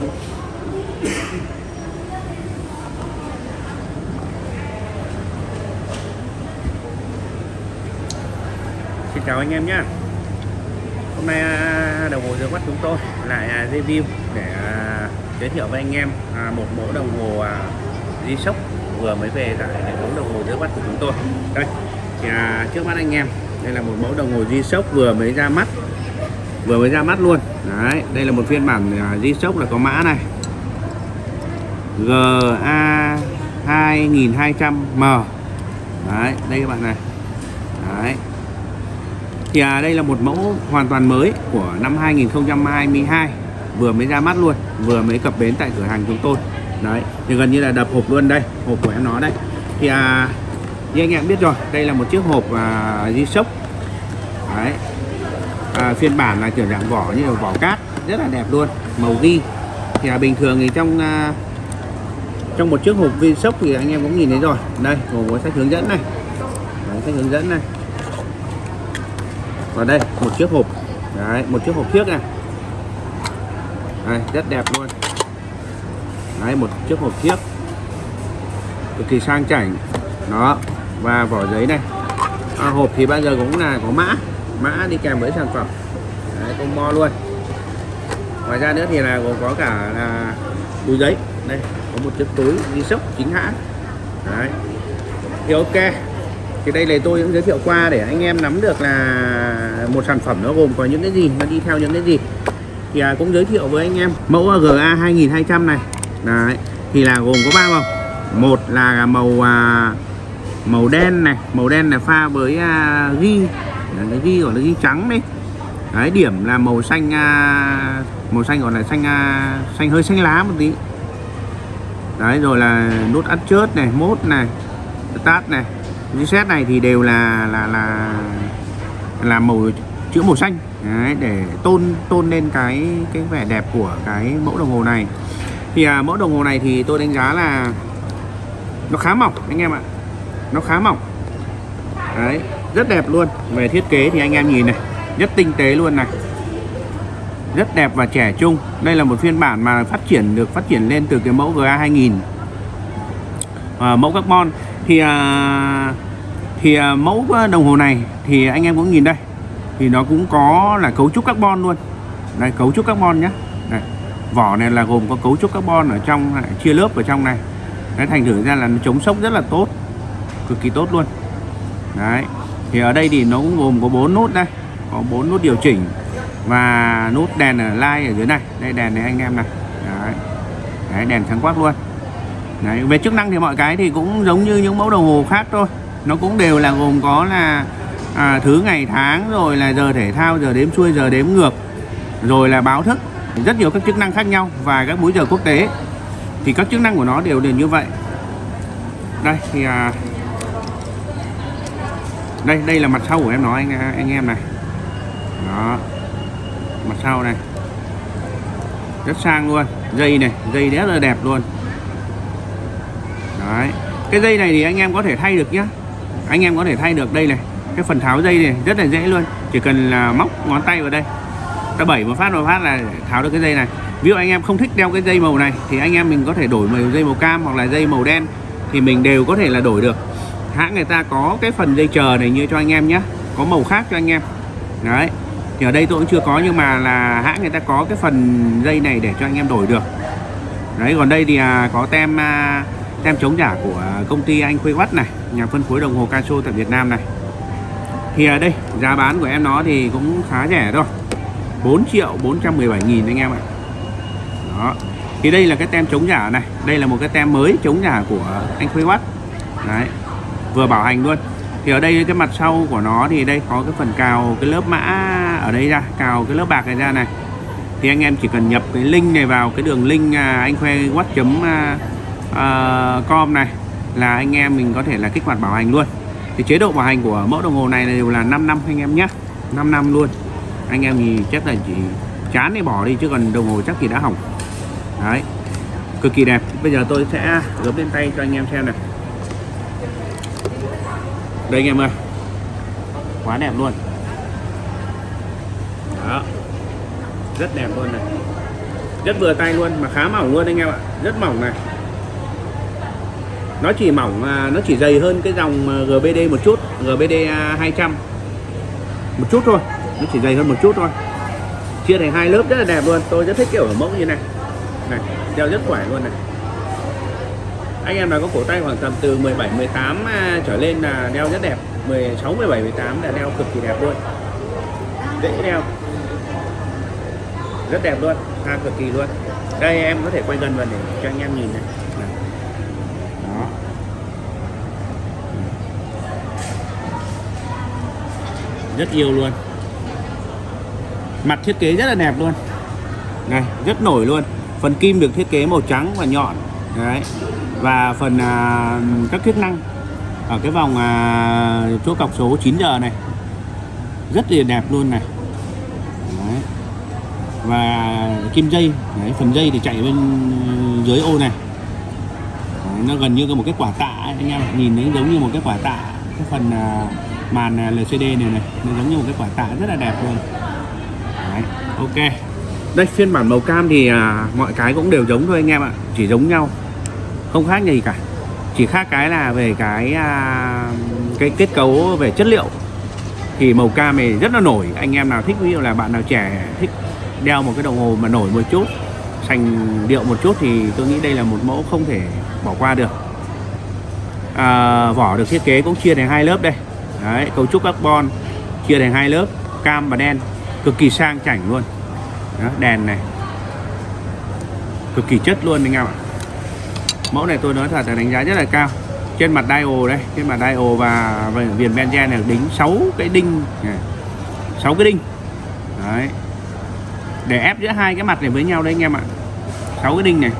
Xin chào anh em nhé. Hôm nay à, đồng hồ dưới mắt chúng tôi lại à, review để à, giới thiệu với anh em một mẫu đồng hồ di sốc vừa mới về tại hệ thống đồng hồ dưới mắt của chúng tôi. Đây, thì trước mắt anh em, đây là một mẫu đồng hồ di sốc vừa mới ra mắt vừa mới ra mắt luôn. Đấy đây là một phiên bản à, G-Shock là có mã này. GA 2200M đấy đây các bạn này. Đấy. Thì à, đây là một mẫu hoàn toàn mới của năm 2022 vừa mới ra mắt luôn vừa mới cập bến tại cửa hàng chúng tôi. Đấy thì gần như là đập hộp luôn đây hộp của em nó đây. Thì à, như anh em biết rồi đây là một chiếc hộp à, G-Shock phiên bản là kiểu dạng vỏ như là vỏ cát rất là đẹp luôn màu ghi. Thì à, bình thường thì trong à, trong một chiếc hộp viên sốc thì anh em cũng nhìn thấy rồi. Đây gồm có sách hướng dẫn này. Đấy, sách hướng dẫn này. Và đây một chiếc hộp. Đấy một chiếc hộp trước này. Đây rất đẹp luôn. Đấy một chiếc hộp thiếc cực kỳ sang chảnh. Đó và vỏ giấy này. À, hộp thì bao giờ cũng là có mã mã đi kèm với sản phẩm. Đấy combo luôn. Ngoài ra nữa thì là gồm có cả là túi giấy. Đây có một chiếc túi đi sốc chính hãng. Đấy. Thì ok. Thì đây là tôi cũng giới thiệu qua để anh em nắm được là một sản phẩm nó gồm có những cái gì nó đi theo những cái gì. Thì à, cũng giới thiệu với anh em mẫu GA 2200 này. Đấy thì là gồm có ba màu. Một là màu à, màu đen này. Màu đen là pha với à, ghi nó ghi gọi là ghi trắng đấy đấy điểm là màu xanh à, màu xanh gọi là xanh à, xanh hơi xanh lá một tí. Đấy rồi là nút ắt chớt này mốt này tát này. Reset này thì đều là là là là màu chữ màu xanh. Đấy, để tôn tôn lên cái cái vẻ đẹp của cái mẫu đồng hồ này. Thì à, mẫu đồng hồ này thì tôi đánh giá là nó khá mỏng anh em ạ. Nó khá mỏng. Đấy rất đẹp luôn. Về thiết kế thì anh em nhìn này rất tinh tế luôn này. Rất đẹp và trẻ trung. Đây là một phiên bản mà phát triển được phát triển lên từ cái mẫu GA 2000 à, mẫu carbon. Thì à, thì à, mẫu đồng hồ này thì anh em cũng nhìn đây. Thì nó cũng có là cấu trúc carbon luôn. Đây cấu trúc carbon nhé đây. vỏ này là gồm có cấu trúc carbon ở trong này, chia lớp ở trong này. Đấy thành thử ra là nó chống sốc rất là tốt. Cực kỳ tốt luôn. Đấy thì ở đây thì nó cũng gồm có bốn nút đây. Có bốn nút điều chỉnh và nút đèn ở lai ở dưới này. Đây đèn này anh em này. Đấy, đấy đèn sáng quắc luôn. Đấy về chức năng thì mọi cái thì cũng giống như những mẫu đồng hồ khác thôi. Nó cũng đều là gồm có là à, thứ ngày tháng rồi là giờ thể thao giờ đếm xuôi giờ đếm ngược rồi là báo thức. Rất nhiều các chức năng khác nhau và các múi giờ quốc tế. Thì các chức năng của nó đều đều như vậy. Đây thì à, đây đây là mặt sau của em nói, anh anh em này. Đó. Mặt sau này. Rất sang luôn. Dây này, dây rất là đẹp luôn. Đấy. Cái dây này thì anh em có thể thay được nhá. Anh em có thể thay được đây này. Cái phần tháo dây này rất là dễ luôn. Chỉ cần là móc ngón tay vào đây. Ta bảy một phát một phát là tháo được cái dây này. Ví dụ anh em không thích đeo cái dây màu này thì anh em mình có thể đổi màu dây màu cam hoặc là dây màu đen thì mình đều có thể là đổi được hãng người ta có cái phần dây chờ này như cho anh em nhé. Có màu khác cho anh em. Đấy. Thì ở đây tôi cũng chưa có nhưng mà là hãng người ta có cái phần dây này để cho anh em đổi được. Đấy còn đây thì à, có tem à, tem chống giả của công ty anh Khuê Quát này nhà phân phối đồng hồ Casio tại Việt Nam này. Thì ở đây giá bán của em nó thì cũng khá rẻ thôi. 4 triệu 417 nghìn anh em ạ. Đó. Thì đây là cái tem chống giả này. Đây là một cái tem mới chống giả của anh Khuê Quát đấy vừa bảo hành luôn. Thì ở đây cái mặt sau của nó thì đây có cái phần cào cái lớp mã ở đây ra, cào cái lớp bạc này ra này. Thì anh em chỉ cần nhập cái link này vào, cái đường link à, anh khoe watt chấm à, à, com này là anh em mình có thể là kích hoạt bảo hành luôn. Thì chế độ bảo hành của mẫu đồng hồ này đều là 5 năm anh em nhé. 5 năm luôn. Anh em thì chắc là chỉ chán thì bỏ đi chứ còn đồng hồ chắc thì đã hỏng. Đấy. Cực kỳ đẹp. Bây giờ tôi sẽ gấp lên tay cho anh em xem này đây anh em ơi. Quá đẹp luôn. Đó. Rất đẹp luôn này. Rất vừa tay luôn, mà khá mỏng luôn anh em ạ. Rất mỏng này. Nó chỉ mỏng à, nó chỉ dày hơn cái dòng à, GBD một chút GBD 200 à, một chút thôi. Nó chỉ dày hơn một chút thôi. Chia thành hai lớp rất là đẹp luôn. Tôi rất thích kiểu ở mẫu như này. Này, đeo rất khỏe luôn này anh em nào có cổ tay khoảng tầm từ 17 18 à, trở lên là đeo rất đẹp. 16 17 18 là đeo cực kỳ đẹp luôn. Dễ đeo. Rất đẹp luôn. Ha cực kỳ luôn. Đây, em có thể quay gần vào để cho anh em nhìn Này. đó. Rất yêu luôn. Mặt thiết kế rất là đẹp luôn. Này, rất nổi luôn. Phần kim được thiết kế màu trắng và nhọn đấy. Và phần à, các chức năng ở cái vòng à, chỗ cọc số 9 giờ này rất là đẹp luôn này. Đấy. và kim dây đấy, phần dây thì chạy bên ừ, dưới ô này. Đấy, nó gần như có một cái quả tạ ấy, anh em nhìn nó giống như một cái quả tạ cái phần à, màn à, LCD này này nó giống như một cái quả tạ rất là đẹp luôn. Đấy, ok đây phiên bản màu cam thì à, mọi cái cũng đều giống thôi anh em ạ. Chỉ giống nhau. Không khác gì cả. Chỉ khác cái là về cái à, cái kết cấu về chất liệu. Thì màu cam này rất là nổi. Anh em nào thích ví dụ là bạn nào trẻ thích đeo một cái đồng hồ mà nổi một chút sành điệu một chút thì tôi nghĩ đây là một mẫu không thể bỏ qua được. À, vỏ được thiết kế cũng chia thành hai lớp đây. Đấy, cấu trúc carbon chia thành hai lớp cam và đen. Cực kỳ sang chảnh luôn. Đó, đèn này. Cực kỳ chất luôn anh em ạ. Mẫu này tôi nói thật là đánh giá rất là cao. Trên mặt dial đây trên mặt dial và viền benzen này đính 6 cái đinh này. 6 cái đinh. Đấy. Để ép giữa hai cái mặt này với nhau đấy anh em ạ. 6 cái đinh này.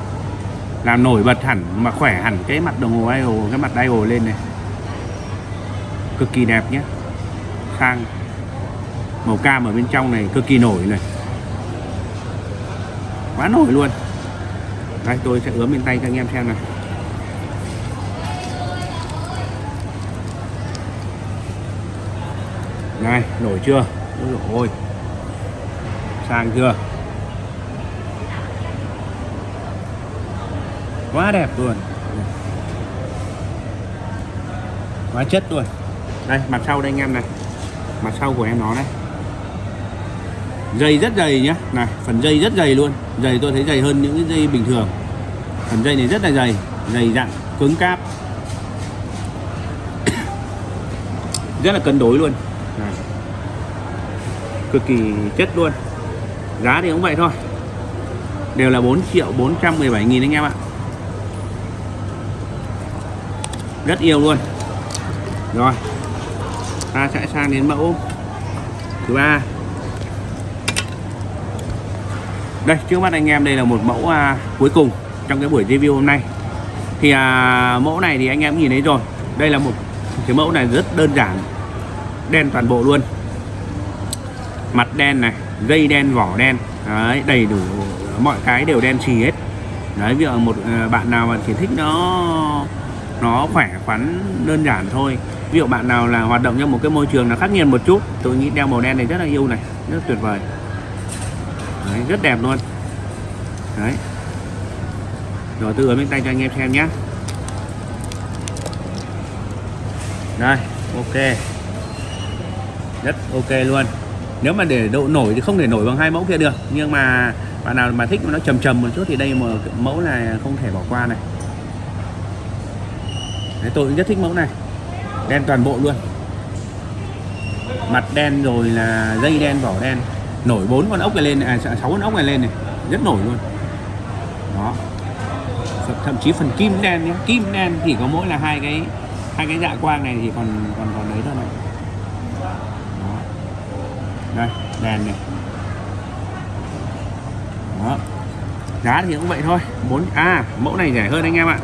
Làm nổi bật hẳn mà khỏe hẳn cái mặt đồng hồ dial cái mặt dial lên này. Cực kỳ đẹp nhé. Sang màu cam ở bên trong này cực kỳ nổi này quá nổi luôn. Đây, tôi sẽ ướm bên tay cho anh em xem này này, nổi chưa? Ôi dồi ôi. Sang chưa? Quá đẹp luôn. Quá chất luôn. Đây, mặt sau đây anh em này. Mặt sau của em nó đây dây rất dày nhé, này phần dây rất dày luôn. Dày tôi thấy dày hơn những cái dây bình thường. Phần dây này rất là dày dày dặn cứng cáp. Rất là cân đối luôn. Này. cực kỳ chất luôn. Giá thì cũng vậy thôi. Đều là 4 triệu 417 nghìn anh em ạ. Rất yêu luôn. Rồi ta sẽ sang đến mẫu thứ ba. Đây trước mắt anh em đây là một mẫu à, cuối cùng trong cái buổi review hôm nay. Thì à, mẫu này thì anh em nhìn thấy rồi. Đây là một cái mẫu này rất đơn giản đen toàn bộ luôn. Mặt đen này dây đen vỏ đen đấy, đầy đủ mọi cái đều đen xì hết. Đấy ví một à, bạn nào mà chỉ thích nó nó khỏe khoắn đơn giản thôi. Ví dụ bạn nào là hoạt động trong một cái môi trường là khắc nghiệt một chút tôi nghĩ đeo màu đen này rất là yêu này rất tuyệt vời đấy, rất đẹp luôn. Đấy. Rồi tôi ở bên tay cho anh em xem nhé. Đây ok. Rất ok luôn. Nếu mà để độ nổi thì không thể nổi bằng hai mẫu kia được. Nhưng mà bạn nào mà thích nó trầm trầm một chút thì đây một mẫu này không thể bỏ qua này. Đấy, tôi cũng rất thích mẫu này. Đen toàn bộ luôn. Mặt đen rồi là dây đen vỏ đen nổi bốn con ốc này lên à sáu con ốc này lên này. Rất nổi luôn. Đó. Thậm chí phần kim đen nhé kim đen thì có mỗi là hai cái hai cái dạ quang này thì còn còn còn đấy thôi này đó. đây đèn này. Đó. Giá thì cũng vậy thôi. Bốn à mẫu này rẻ hơn anh em ạ.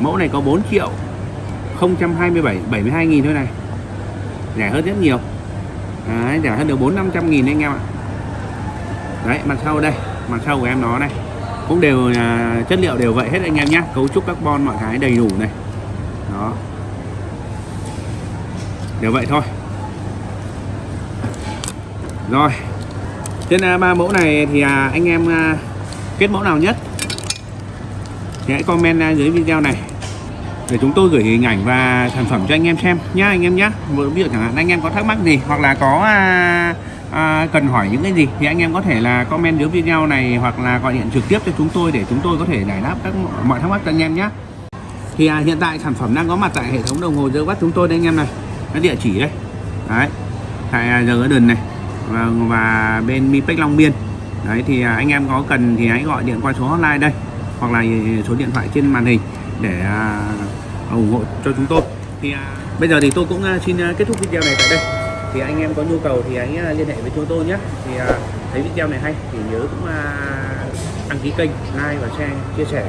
Mẫu này có 4 triệu 027 72 nghìn thôi này. Rẻ hơn rất nhiều. Đấy, rẻ hơn được 4 500 nghìn anh em ạ đấy mặt sau đây mặt sau của em nó này. Cũng đều à, chất liệu đều vậy hết anh em nhé cấu trúc carbon mọi cái đầy đủ này. Đó. Đều vậy thôi. Rồi. Trên à, ba mẫu này thì à, anh em à, kết mẫu nào nhất? Thì hãy comment dưới video này. Để chúng tôi gửi hình ảnh và sản phẩm cho anh em xem nhá anh em nhá. Ví dụ chẳng hạn anh em có thắc mắc gì hoặc là có à, cần hỏi những cái gì? Thì anh em có thể là comment dưới video này hoặc là gọi điện trực tiếp cho chúng tôi để chúng tôi có thể giải đáp các mọi thắc mắc cho anh em nhé. Thì à, hiện tại sản phẩm đang có mặt tại hệ thống đồng hồ giờ bắt chúng tôi đây anh em này. Cái địa chỉ đây. Đấy. Tại à, giờ Garden này. Và, và bên Mipec Long Biên. Đấy thì à, anh em có cần thì hãy gọi điện qua số hotline đây. Hoặc là số điện thoại trên màn hình để à, ủng hộ cho chúng tôi. Thì à, bây giờ thì tôi cũng à, xin à, kết thúc video này tại đây thì anh em có nhu cầu thì hãy à, liên hệ với chúng tôi nhé. Thì à, thấy video này hay thì nhớ cũng à, đăng ký kênh like và share chia sẻ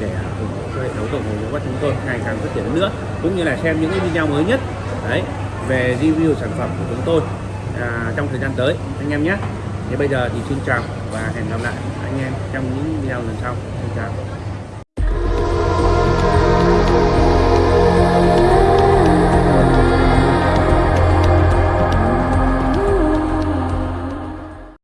để à, ủng hộ cho hệ thống đồng của chúng tôi ngày càng phát triển hơn nữa cũng như là xem những cái video mới nhất đấy về review sản phẩm của chúng tôi à, trong thời gian tới. Anh em nhé. Thì bây giờ thì xin chào và hẹn gặp lại anh em trong những video lần sau. Xin chào.